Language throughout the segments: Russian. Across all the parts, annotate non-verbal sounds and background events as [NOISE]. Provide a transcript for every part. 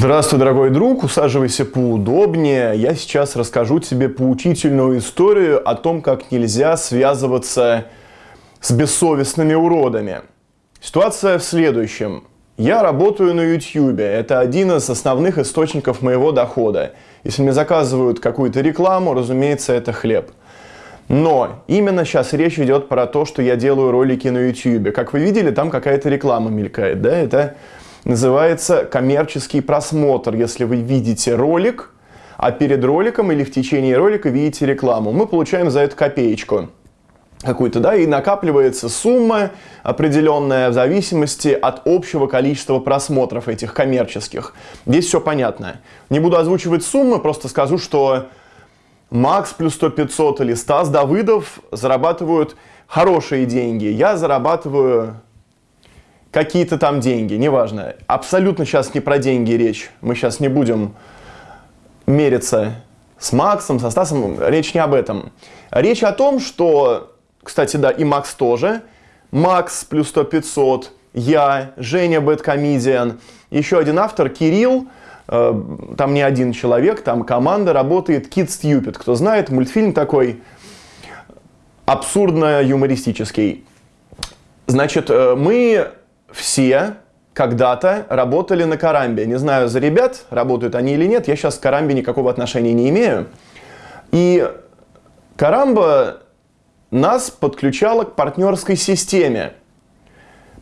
Здравствуй, дорогой друг, усаживайся поудобнее. Я сейчас расскажу тебе поучительную историю о том, как нельзя связываться с бессовестными уродами. Ситуация в следующем. Я работаю на YouTube. Это один из основных источников моего дохода. Если мне заказывают какую-то рекламу, разумеется, это хлеб. Но именно сейчас речь идет про то, что я делаю ролики на YouTube. Как вы видели, там какая-то реклама мелькает. Да? Это называется коммерческий просмотр. Если вы видите ролик, а перед роликом или в течение ролика видите рекламу, мы получаем за это копеечку какую-то, да, и накапливается сумма определенная в зависимости от общего количества просмотров этих коммерческих. Здесь все понятно. Не буду озвучивать суммы, просто скажу, что Макс плюс 100 500 или Стас Давыдов зарабатывают хорошие деньги. Я зарабатываю какие-то там деньги, неважно. Абсолютно сейчас не про деньги речь. Мы сейчас не будем мериться с Максом, со Стасом. Речь не об этом. Речь о том, что, кстати, да, и Макс тоже. Макс плюс 100 500, я, Женя Бэткомедиан, еще один автор, Кирилл, э, там не один человек, там команда работает, Kids Stupid. Кто знает, мультфильм такой абсурдно-юмористический. Значит, э, мы все когда-то работали на Карамбе. Не знаю за ребят, работают они или нет, я сейчас к Карамбе никакого отношения не имею. И Карамба нас подключала к партнерской системе.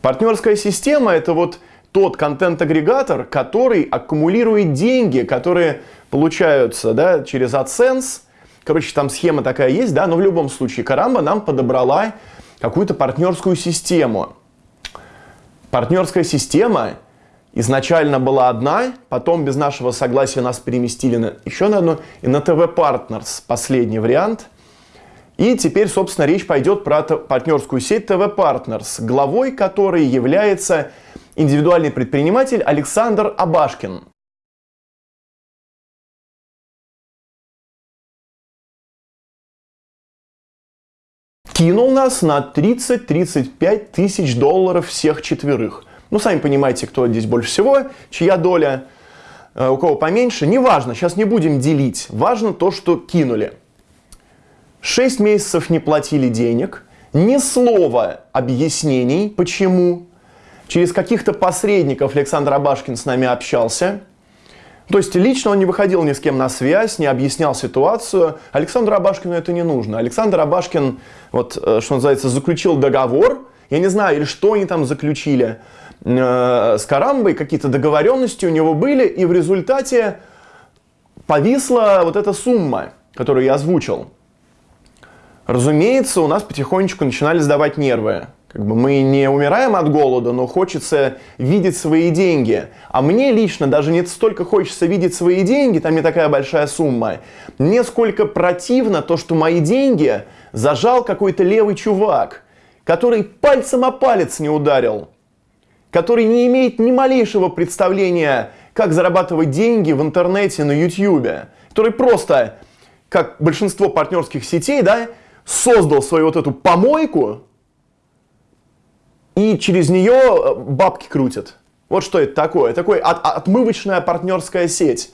Партнерская система это вот тот контент-агрегатор, который аккумулирует деньги, которые получаются да, через AdSense. Короче, там схема такая есть, да, но в любом случае Карамба нам подобрала какую-то партнерскую систему. Партнерская система изначально была одна, потом без нашего согласия нас переместили на, еще на одну, и на ТВ Partners, последний вариант. И теперь, собственно, речь пойдет про партнерскую сеть ТВ Partners, главой которой является индивидуальный предприниматель Александр Абашкин. Кинул нас на 30-35 тысяч долларов всех четверых. Ну, сами понимаете, кто здесь больше всего, чья доля, э, у кого поменьше. Неважно, сейчас не будем делить. Важно то, что кинули. 6 месяцев не платили денег, ни слова объяснений, почему. Через каких-то посредников Александр Абашкин с нами общался. То есть лично он не выходил ни с кем на связь, не объяснял ситуацию. Александру Абашкину это не нужно. Александр Абашкин, вот, э, что называется, заключил договор. Я не знаю, или что они там заключили э, с Карамбой, какие-то договоренности у него были, и в результате повисла вот эта сумма, которую я озвучил. Разумеется, у нас потихонечку начинали сдавать нервы. Как бы мы не умираем от голода, но хочется видеть свои деньги. А мне лично даже не столько хочется видеть свои деньги, там не такая большая сумма. Мне сколько противно то, что мои деньги зажал какой-то левый чувак, который пальцем о палец не ударил, который не имеет ни малейшего представления, как зарабатывать деньги в интернете, на YouTube, который просто, как большинство партнерских сетей, да, создал свою вот эту помойку, и через нее э, бабки крутят. Вот что это такое. Такой от, отмывочная партнерская сеть.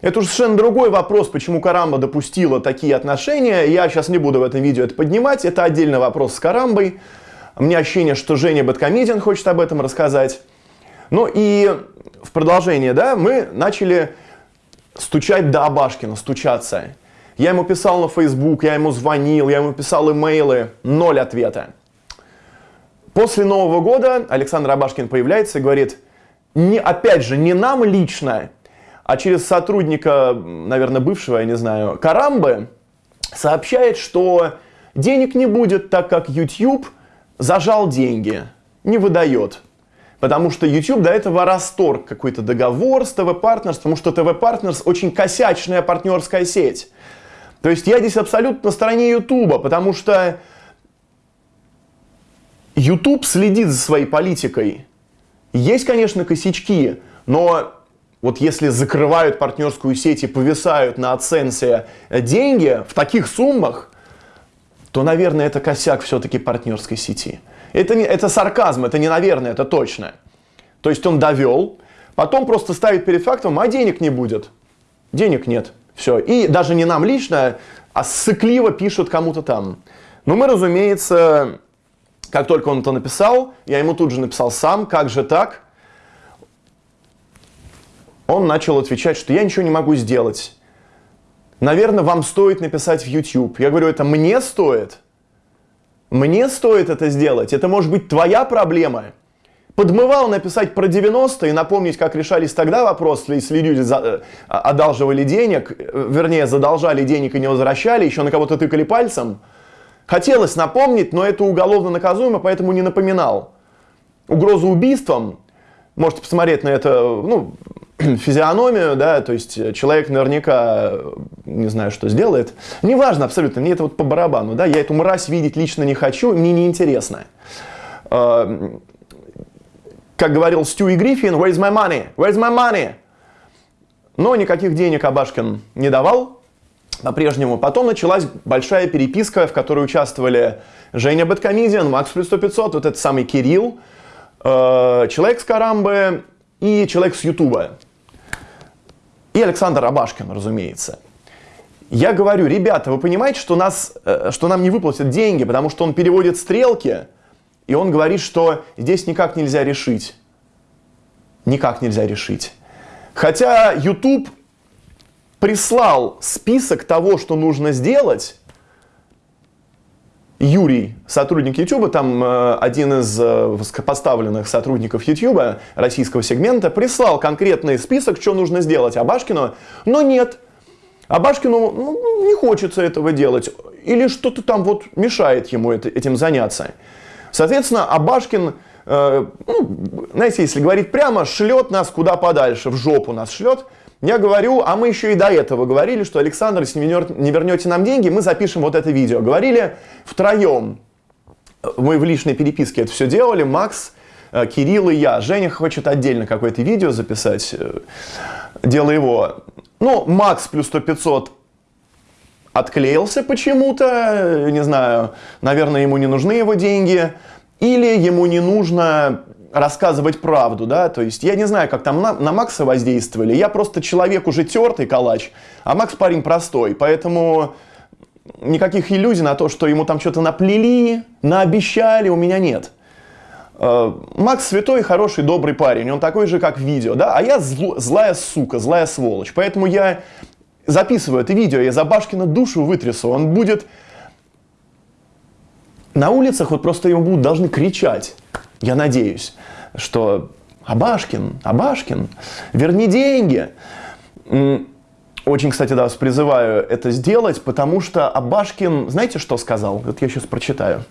Это уже совершенно другой вопрос, почему Карамба допустила такие отношения. Я сейчас не буду в этом видео это поднимать. Это отдельный вопрос с Карамбой. У меня ощущение, что Женя Бэткомедиан хочет об этом рассказать. Ну и в продолжение, да, мы начали стучать до Абашкина, стучаться. Я ему писал на Facebook, я ему звонил, я ему писал имейлы, ноль ответа. После Нового года Александр Абашкин появляется и говорит, не, опять же, не нам лично, а через сотрудника, наверное, бывшего, я не знаю, Карамбы, сообщает, что денег не будет, так как YouTube зажал деньги, не выдает. Потому что YouTube до этого расторг какой-то договор с TV Partners, потому что TV Partners очень косячная партнерская сеть. То есть я здесь абсолютно на стороне YouTube, потому что YouTube следит за своей политикой. Есть, конечно, косячки, но вот если закрывают партнерскую сеть и повисают на оценсе деньги в таких суммах, то, наверное, это косяк все-таки партнерской сети. Это, не, это сарказм, это не наверное, это точно. То есть он довел, потом просто ставит перед фактом, а денег не будет. Денег нет. Все. И даже не нам лично, а сыкливо пишут кому-то там. Но мы, разумеется, как только он это написал, я ему тут же написал сам, как же так? Он начал отвечать, что я ничего не могу сделать. Наверное, вам стоит написать в YouTube. Я говорю, это мне стоит? Мне стоит это сделать? Это может быть твоя проблема? Подмывал написать про 90 и напомнить, как решались тогда вопросы, если люди за, э, одалживали денег, э, вернее, задолжали денег и не возвращали, еще на кого-то тыкали пальцем. Хотелось напомнить, но это уголовно наказуемо, поэтому не напоминал. Угрозу убийством, можете посмотреть на это, ну, [CLEARS THROAT] физиономию, да, то есть человек наверняка, не знаю, что сделает. Неважно абсолютно, мне это вот по барабану, да, я эту мразь видеть лично не хочу, мне неинтересно. А, как говорил Стюи Гриффин, where's my money? Where's my money? Но никаких денег Абашкин не давал по-прежнему. Потом началась большая переписка, в которой участвовали Женя Бэткомедиан, Макс плюс 100 500, вот этот самый Кирилл, э, человек с Карамбы и человек с Ютуба и Александр Абашкин, разумеется. Я говорю, ребята, вы понимаете, что, нас, э, что нам не выплатят деньги, потому что он переводит стрелки, и он говорит, что здесь никак нельзя решить. Никак нельзя решить. Хотя YouTube прислал список того, что нужно сделать, Юрий, сотрудник YouTube, там э, один из э, поставленных сотрудников YouTube российского сегмента, прислал конкретный список, что нужно сделать Абашкину, но нет. Абашкину ну, не хочется этого делать. Или что-то там вот мешает ему это, этим заняться. Соответственно, Абашкин, э, ну, знаете, если говорить прямо, шлет нас куда подальше, в жопу нас шлет. Я говорю, а мы еще и до этого говорили, что Александр, если не вернете нам деньги, мы запишем вот это видео. Говорили втроем. Мы в личной переписке это все делали. Макс, э, Кирилл и я. Женя хочет отдельно какое-то видео записать. Э, дело его. Ну, Макс плюс 100 500 отклеился почему-то. Не знаю, наверное, ему не нужны его деньги. Или ему не нужно рассказывать правду, да, то есть я не знаю, как там на, на Макса воздействовали, я просто человек уже тертый калач, а Макс парень простой, поэтому никаких иллюзий на то, что ему там что-то наплели, наобещали, у меня нет. Э, Макс святой, хороший, добрый парень, он такой же, как в видео, да, а я зл, злая сука, злая сволочь, поэтому я записываю это видео, я за Башкина душу вытрясу, он будет на улицах, вот просто ему будут должны кричать я надеюсь, что Абашкин, Абашкин, верни деньги. Очень, кстати, да, вас призываю это сделать, потому что Абашкин, знаете, что сказал? Вот я сейчас прочитаю.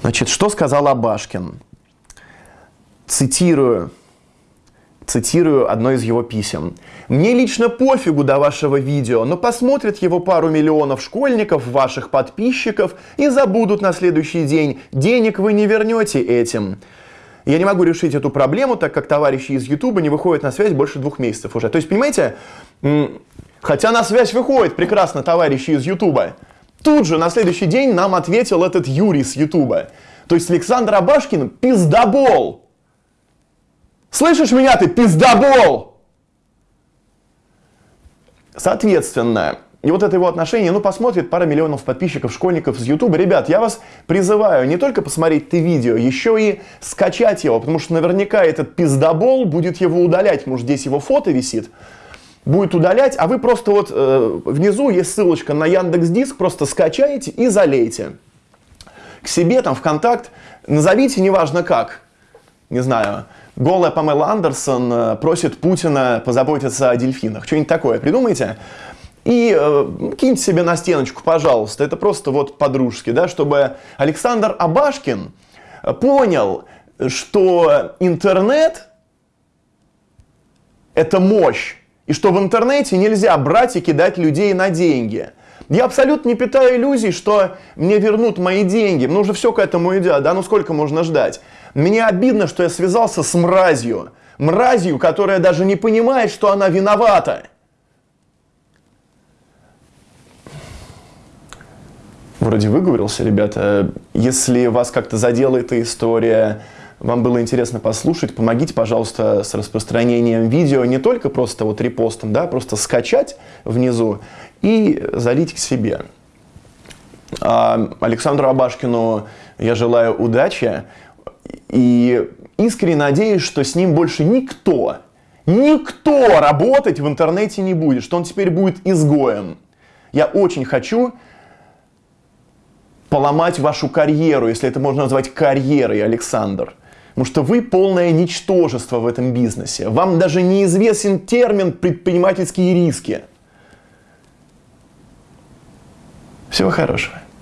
Значит, что сказал Абашкин? Цитирую Цитирую одно из его писем. «Мне лично пофигу до вашего видео, но посмотрят его пару миллионов школьников, ваших подписчиков, и забудут на следующий день. Денег вы не вернете этим». Я не могу решить эту проблему, так как товарищи из Ютуба не выходят на связь больше двух месяцев уже. То есть, понимаете, хотя на связь выходит прекрасно товарищи из Ютуба, тут же на следующий день нам ответил этот Юрий с Ютуба. То есть Александр Абашкин пиздобол. Слышишь меня, ты пиздобол! Соответственно, и вот это его отношение, ну, посмотрит пара миллионов подписчиков, школьников с YouTube. Ребят, я вас призываю не только посмотреть ты видео, еще и скачать его, потому что наверняка этот пиздобол будет его удалять, может, здесь его фото висит, будет удалять, а вы просто вот э, внизу есть ссылочка на Яндекс Диск, просто скачаете и залейте. К себе там в контакт назовите, неважно как, не знаю, голая Памела Андерсон э, просит Путина позаботиться о дельфинах. Что-нибудь такое придумайте. И э, киньте себе на стеночку, пожалуйста. Это просто вот по-дружески, да, чтобы Александр Абашкин понял, что интернет – это мощь. И что в интернете нельзя брать и кидать людей на деньги. Я абсолютно не питаю иллюзий, что мне вернут мои деньги. Ну уже все к этому идет, да, ну сколько можно ждать? Мне обидно, что я связался с мразью. Мразью, которая даже не понимает, что она виновата. Вроде выговорился, ребята. Если вас как-то задела эта история, вам было интересно послушать, помогите, пожалуйста, с распространением видео не только просто вот репостом, да, просто скачать внизу и залить к себе. А Александру Абашкину я желаю удачи и искренне надеюсь, что с ним больше никто, никто работать в интернете не будет, что он теперь будет изгоем. Я очень хочу поломать вашу карьеру, если это можно назвать карьерой, Александр. Потому что вы полное ничтожество в этом бизнесе. Вам даже неизвестен термин предпринимательские риски. Всего хорошего.